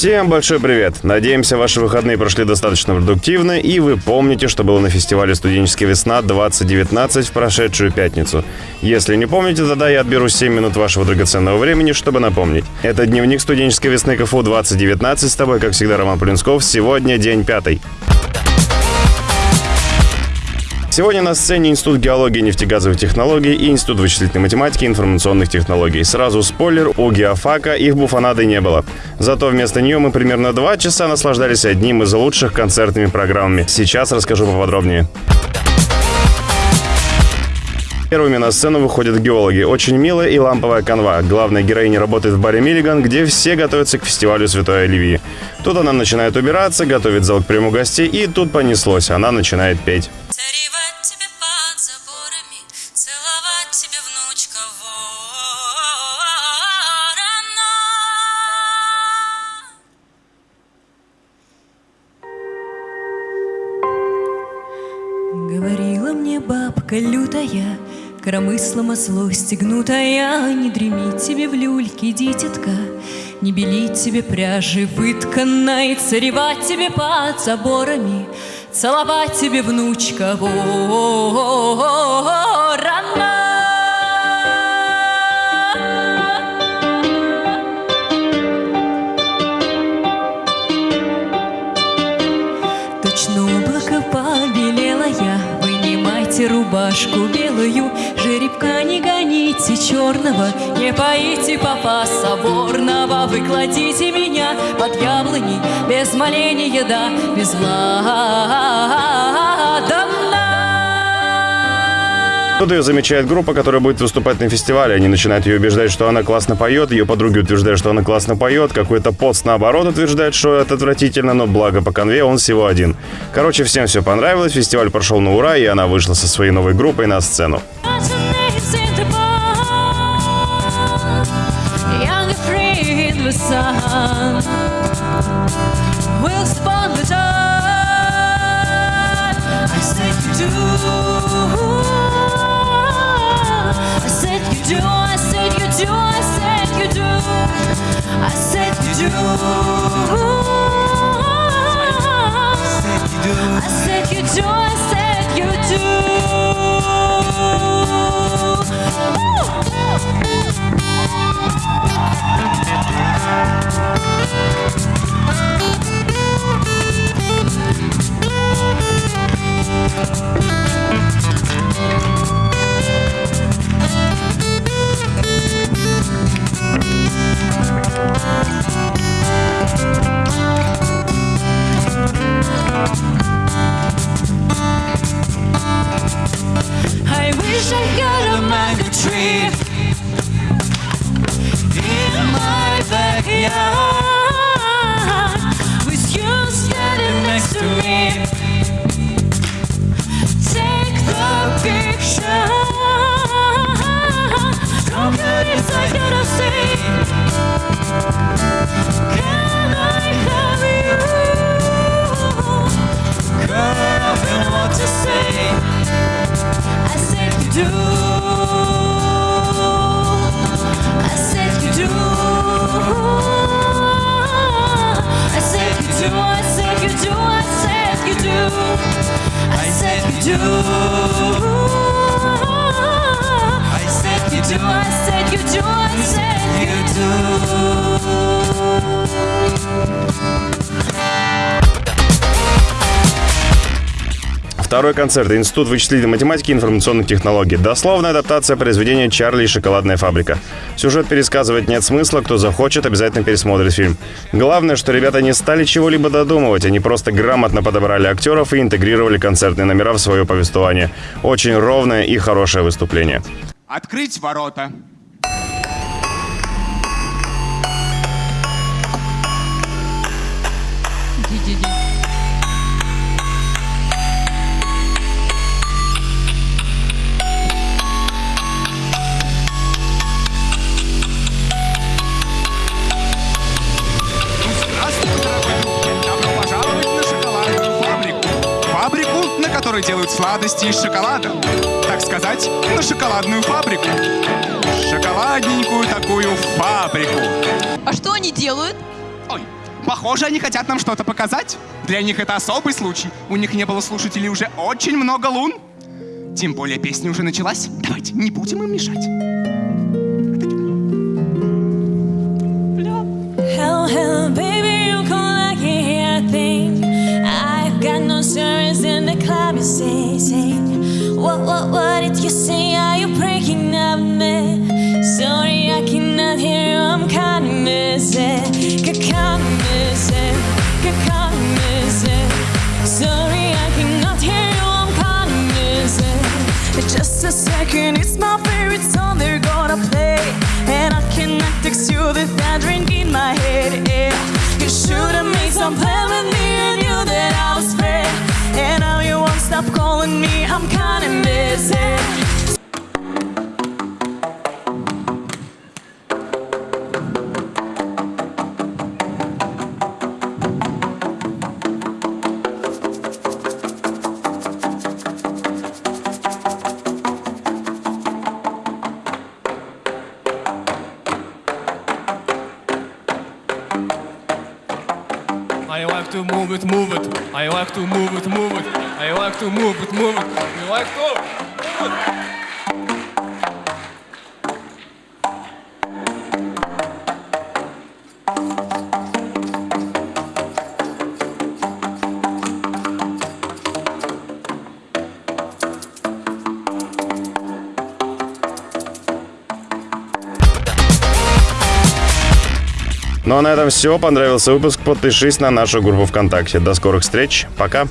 Всем большой привет! Надеемся, ваши выходные прошли достаточно продуктивно, и вы помните, что было на фестивале «Студенческая весна 2019» в прошедшую пятницу. Если не помните, тогда я отберу 7 минут вашего драгоценного времени, чтобы напомнить. Это дневник студенческой весны КФУ 2019. С тобой, как всегда, Роман Плинсков. Сегодня день пятый. Сегодня на сцене Институт геологии и нефтегазовых технологий и Институт вычислительной математики и информационных технологий. Сразу спойлер, у геофака их буфанады не было. Зато вместо нее мы примерно два часа наслаждались одним из лучших концертными программами. Сейчас расскажу поподробнее. Первыми на сцену выходят геологи. Очень милая и ламповая канва. Главная героиня работает в баре «Миллиган», где все готовятся к фестивалю Святой Оливии. Тут она начинает убираться, готовит зал к приму гостей, и тут понеслось. Она начинает петь. Бабка лютая, Коромыслом осло стегнутая, Не дремить тебе в люльке, дитятка, Не белить тебе пряжи вытканной, Царевать тебе под заборами, Целовать тебе внучка. Ворона. Рубашку белую, Жеребка не гоните черного, Не поите папа соборного, Вы кладите меня под яблони, Без моления, да, без ладана. Тут ее замечает группа, которая будет выступать на фестивале. Они начинают ее убеждать, что она классно поет. Ее подруги утверждают, что она классно поет. Какой-то пост, наоборот, утверждает, что это отвратительно, но благо по конве он всего один. Короче, всем все понравилось. Фестиваль прошел на ура, и она вышла со своей новой группой на сцену. Sun I said you do. I said you to I said you to I said you do. I said you do I said you do. Второй концерт. Институт вычислительной математики и информационных технологий. Дословная адаптация произведения «Чарли и шоколадная фабрика». Сюжет пересказывать нет смысла. Кто захочет, обязательно пересмотрит фильм. Главное, что ребята не стали чего-либо додумывать. Они просто грамотно подобрали актеров и интегрировали концертные номера в свое повествование. Очень ровное и хорошее выступление. Открыть ворота. Здравствуй, Которой делают сладости из шоколада. Так сказать, на шоколадную фабрику. Шоколадненькую такую фабрику. А что они делают? Ой, Похоже, они хотят нам что-то показать. Для них это особый случай. У них не было слушателей уже очень много лун. Тем более песня уже началась. Давайте, не будем им мешать. Second, it's my favorite song they're gonna play. And I cannot text you that drink in my head. Yeah. You should have made some plan with me I like to move it, move it. I like to move it, move it. I like to move it, move it. I like to. Ну а на этом все. Понравился выпуск? Подпишись на нашу группу ВКонтакте. До скорых встреч. Пока.